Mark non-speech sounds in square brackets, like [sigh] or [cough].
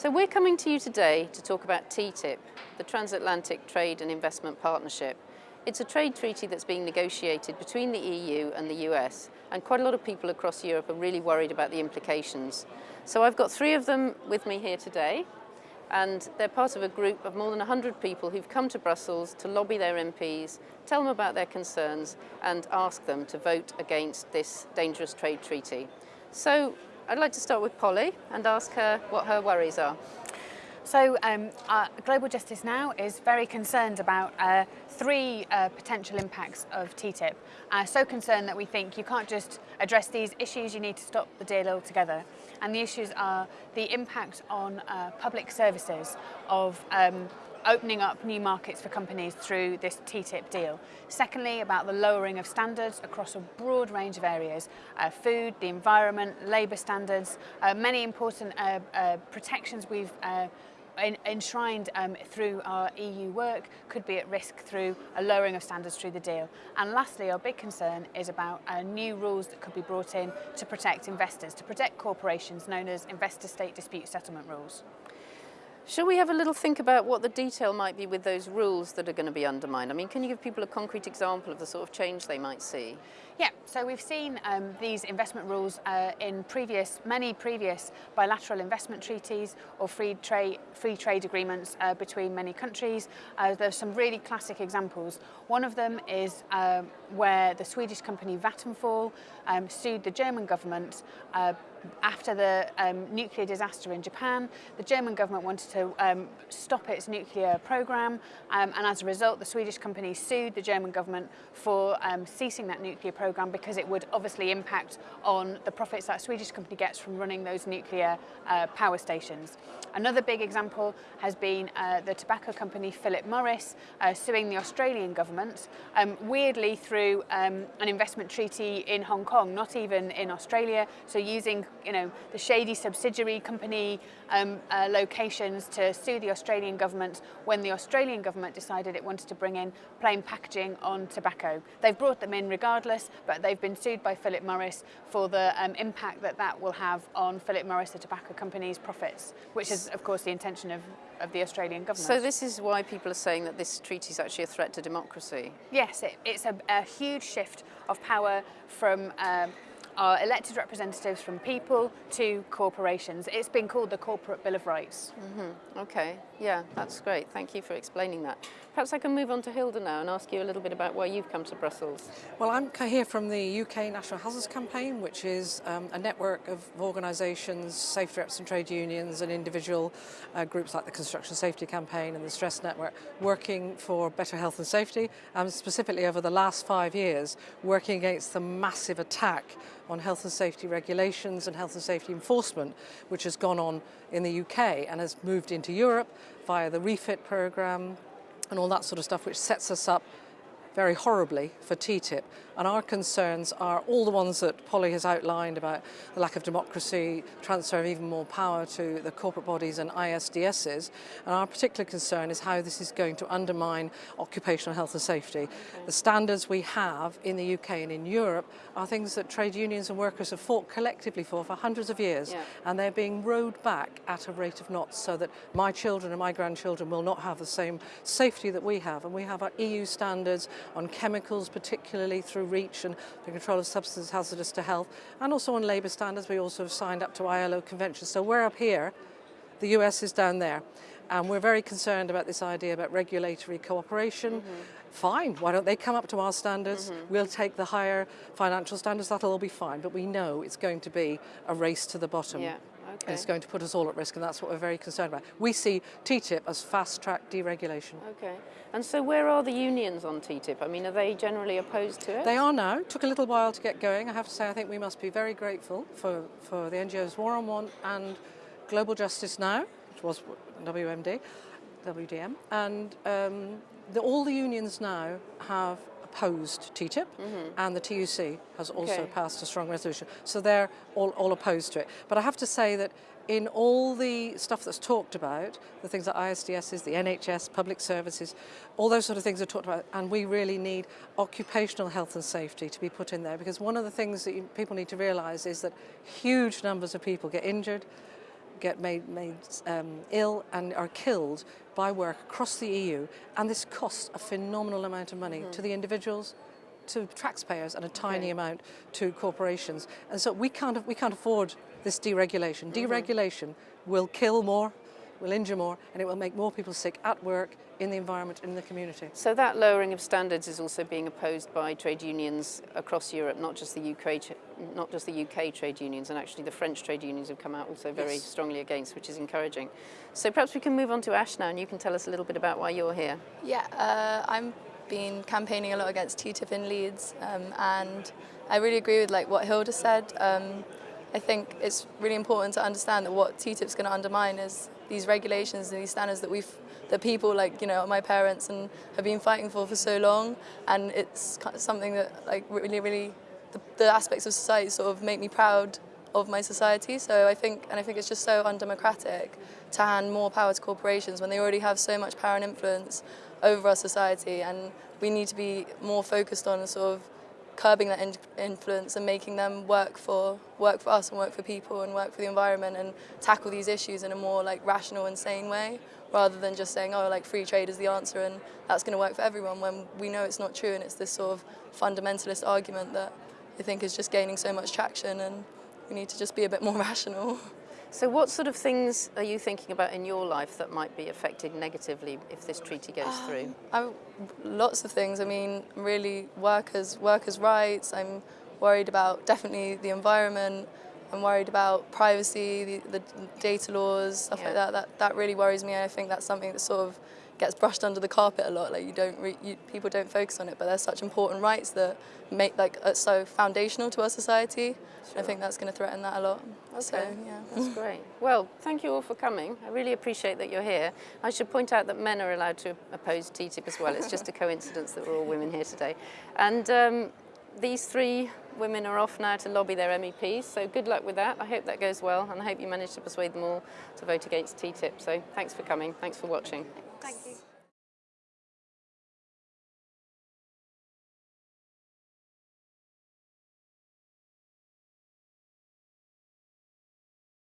So we're coming to you today to talk about TTIP, the Transatlantic Trade and Investment Partnership. It's a trade treaty that's being negotiated between the EU and the US, and quite a lot of people across Europe are really worried about the implications. So I've got three of them with me here today, and they're part of a group of more than 100 people who've come to Brussels to lobby their MPs, tell them about their concerns, and ask them to vote against this dangerous trade treaty. So I'd like to start with Polly and ask her what her worries are. So um, uh, Global Justice Now is very concerned about uh, three uh, potential impacts of TTIP. Uh, so concerned that we think you can't just address these issues, you need to stop the deal altogether. And the issues are the impact on uh, public services of um, opening up new markets for companies through this TTIP deal. Secondly, about the lowering of standards across a broad range of areas, uh, food, the environment, labour standards, uh, many important uh, uh, protections we've uh, enshrined um, through our EU work could be at risk through a lowering of standards through the deal. And lastly, our big concern is about uh, new rules that could be brought in to protect investors, to protect corporations known as investor state dispute settlement rules. Shall we have a little think about what the detail might be with those rules that are going to be undermined? I mean, can you give people a concrete example of the sort of change they might see? Yeah, so we've seen um, these investment rules uh, in previous, many previous bilateral investment treaties or free trade, free trade agreements uh, between many countries. Uh, there's some really classic examples. One of them is um, where the Swedish company Vattenfall um, sued the German government uh, after the um, nuclear disaster in Japan, the German government wanted to um, stop its nuclear program um, and as a result the Swedish company sued the German government for um, ceasing that nuclear program because it would obviously impact on the profits that Swedish company gets from running those nuclear uh, power stations. Another big example has been uh, the tobacco company Philip Morris uh, suing the Australian government, um, weirdly through um, an investment treaty in Hong Kong, not even in Australia, so using you know, the shady subsidiary company um, uh, locations to sue the Australian government when the Australian government decided it wanted to bring in plain packaging on tobacco. They've brought them in regardless, but they've been sued by Philip Morris for the um, impact that that will have on Philip Morris, the tobacco company's profits, which is, of course, the intention of, of the Australian government. So this is why people are saying that this treaty is actually a threat to democracy? Yes, it, it's a, a huge shift of power from um, are elected representatives from people to corporations. It's been called the Corporate Bill of Rights. Mm -hmm. Okay, yeah, that's great. Thank you for explaining that. Perhaps I can move on to Hilda now and ask you a little bit about why you've come to Brussels. Well, I'm here from the UK National Hazards Campaign, which is um, a network of organisations, safety reps and trade unions and individual uh, groups like the Construction Safety Campaign and the Stress Network, working for better health and safety, and specifically over the last five years, working against the massive attack on health and safety regulations and health and safety enforcement, which has gone on in the UK and has moved into Europe via the REFIT programme and all that sort of stuff, which sets us up very horribly for TTIP. And our concerns are all the ones that Polly has outlined about the lack of democracy, transfer of even more power to the corporate bodies and ISDSs. And our particular concern is how this is going to undermine occupational health and safety. The standards we have in the UK and in Europe are things that trade unions and workers have fought collectively for for hundreds of years. Yeah. And they're being rowed back at a rate of knots so that my children and my grandchildren will not have the same safety that we have. And we have our EU standards on chemicals, particularly through REACH and the control of substances hazardous to health, and also on labour standards. We also have signed up to ILO conventions. So we're up here, the US is down there. And we're very concerned about this idea about regulatory cooperation. Mm -hmm. Fine, why don't they come up to our standards? Mm -hmm. We'll take the higher financial standards, that'll all be fine. But we know it's going to be a race to the bottom. Yeah. Okay. it's going to put us all at risk, and that's what we're very concerned about. We see TTIP as fast-track deregulation. Okay. And so where are the unions on TTIP? I mean, are they generally opposed to it? They are now. It Took a little while to get going. I have to say, I think we must be very grateful for, for the NGOs War on Want and Global Justice Now, which was WMD, WDM, and um, the, all the unions now have opposed TTIP mm -hmm. and the TUC has also okay. passed a strong resolution. So they're all, all opposed to it. But I have to say that in all the stuff that's talked about, the things that ISDS is, the NHS, public services, all those sort of things are talked about, and we really need occupational health and safety to be put in there because one of the things that you, people need to realise is that huge numbers of people get injured, get made, made um, ill and are killed by work across the EU, and this costs a phenomenal amount of money to the individuals, to taxpayers, and a tiny amount to corporations. And so we can't, we can't afford this deregulation. Deregulation will kill more, will injure more, and it will make more people sick at work, in the environment, in the community. So that lowering of standards is also being opposed by trade unions across Europe, not just the UK, not just the UK trade unions, and actually the French trade unions have come out also very Yes. strongly against, which is encouraging. So perhaps we can move on to Ash now, and you can tell us a little bit about why you're here. Yeah, uh, I'm been campaigning a lot against TTIP in Leeds, um, and I really agree with like what Hilda said. Um, I think it's really important to understand that what TTIP's going to undermine is these regulations and these standards that we've that people like you know my parents and have been fighting for for so long, and it's something that like really really the, the aspects of society sort of make me proud of my society. So I think, and I think it's just so undemocratic to hand more power to corporations when they already have so much power and influence over our society. And we need to be more focused on sort of curbing that in influence and making them work for work for us and work for people and work for the environment and tackle these issues in a more like rational and sane way rather than just saying oh like free trade is the answer and that's going to work for everyone when we know it's not true and it's this sort of fundamentalist argument that I think is just gaining so much traction and we need to just be a bit more [laughs] rational. So what sort of things are you thinking about in your life that might be affected negatively if this treaty goes um, through? I, lots of things. I mean, really workers workers' rights. I'm worried about definitely the environment. I'm worried about privacy, the, the data laws, stuff Yeah. like that. That that really worries me. I think that's something that sort of gets brushed under the carpet a lot. Like you don't, you, people don't focus on it, but there's such important rights that make like are so foundational to our society. I think that's going to threaten that a lot. So Okay. yeah. That's great. Well, thank you all for coming. I really appreciate that you're here. I should point out that men are allowed to oppose TTIP as well. It's just a coincidence that we're all women here today. And um, these three women are off now to lobby their MEPs, so good luck with that. I hope that goes well, and I hope you manage to persuade them all to vote against TTIP. So thanks for coming. Thanks for watching. Thank you.